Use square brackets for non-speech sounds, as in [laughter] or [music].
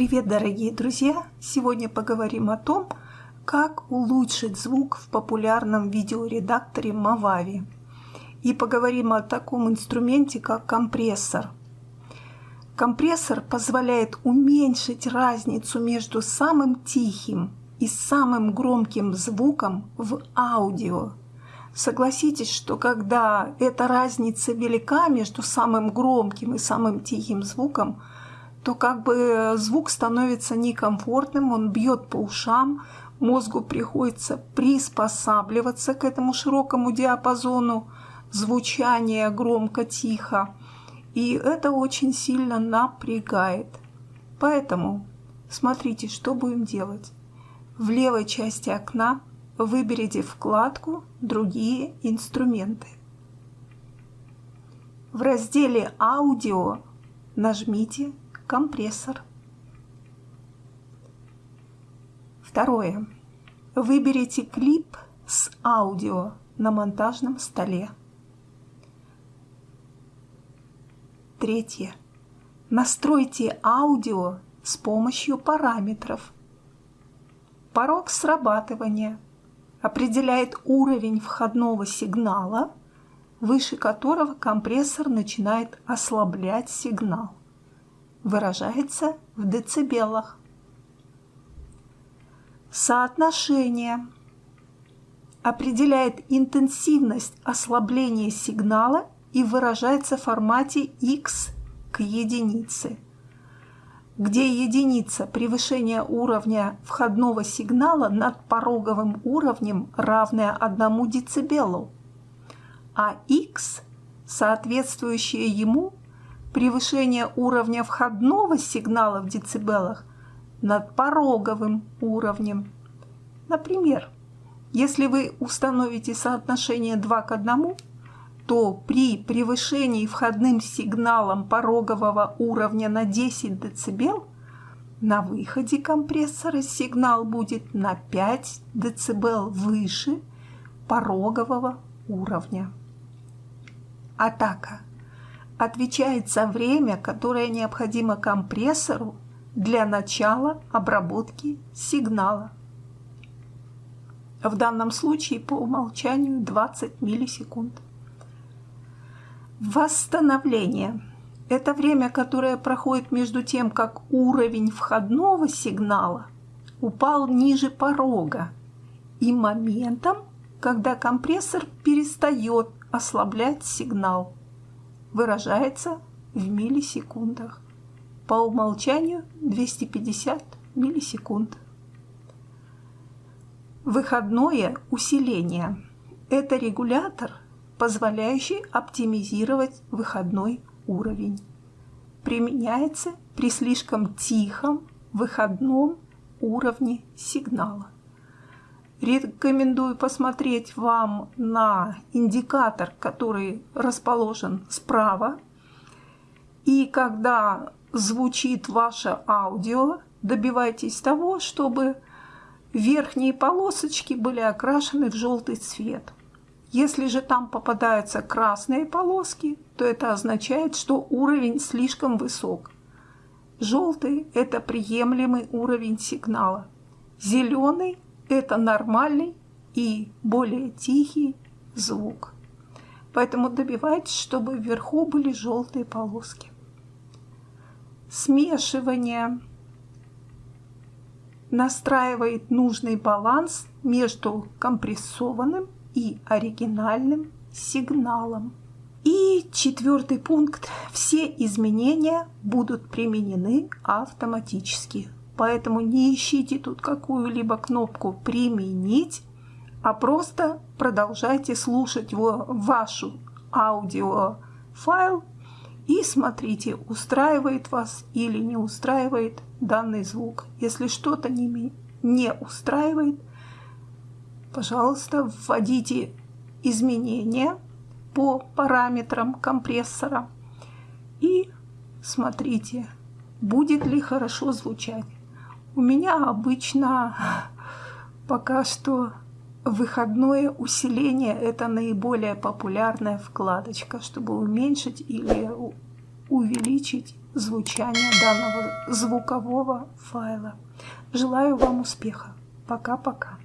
Привет, дорогие друзья! Сегодня поговорим о том, как улучшить звук в популярном видеоредакторе Movavi. И поговорим о таком инструменте, как компрессор. Компрессор позволяет уменьшить разницу между самым тихим и самым громким звуком в аудио. Согласитесь, что когда эта разница велика между самым громким и самым тихим звуком, то как бы звук становится некомфортным, он бьет по ушам, мозгу приходится приспосабливаться к этому широкому диапазону звучания громко-тихо, и это очень сильно напрягает. Поэтому смотрите, что будем делать. В левой части окна выберите вкладку «Другие инструменты». В разделе «Аудио» нажмите компрессор. Второе. Выберите клип с аудио на монтажном столе. Третье. Настройте аудио с помощью параметров. Порог срабатывания определяет уровень входного сигнала, выше которого компрессор начинает ослаблять сигнал выражается в децибелах. Соотношение определяет интенсивность ослабления сигнала и выражается в формате x к единице, где единица превышение уровня входного сигнала над пороговым уровнем равная 1 децибелу, а x, соответствующее ему, превышение уровня входного сигнала в децибелах над пороговым уровнем. Например, если вы установите соотношение 2 к 1, то при превышении входным сигналом порогового уровня на 10 дБ на выходе компрессора сигнал будет на 5 дБ выше порогового уровня. Атака отвечает за время, которое необходимо компрессору для начала обработки сигнала. В данном случае по умолчанию 20 миллисекунд. Восстановление – это время, которое проходит между тем, как уровень входного сигнала упал ниже порога, и моментом, когда компрессор перестает ослаблять сигнал выражается в миллисекундах. По умолчанию 250 миллисекунд. Выходное усиление – это регулятор, позволяющий оптимизировать выходной уровень. Применяется при слишком тихом выходном уровне сигнала. Рекомендую посмотреть вам на индикатор, который расположен справа. И когда звучит ваше аудио, добивайтесь того, чтобы верхние полосочки были окрашены в желтый цвет. Если же там попадаются красные полоски, то это означает, что уровень слишком высок. Желтый – это приемлемый уровень сигнала. Зеленый это нормальный и более тихий звук. Поэтому добивайтесь, чтобы вверху были желтые полоски. Смешивание настраивает нужный баланс между компрессованным и оригинальным сигналом. И четвертый пункт. Все изменения будут применены автоматически. Поэтому не ищите тут какую-либо кнопку «Применить», а просто продолжайте слушать вашу аудиофайл и смотрите, устраивает вас или не устраивает данный звук. Если что-то не, устраивает, пожалуйста, вводите изменения по параметрам компрессора и смотрите, будет ли хорошо звучать. У меня обычно [laughs] пока что выходное усиление – это наиболее популярная вкладочка, чтобы уменьшить или увеличить звучания данного звукового файла. Желаю вам успеха. Пока-пока.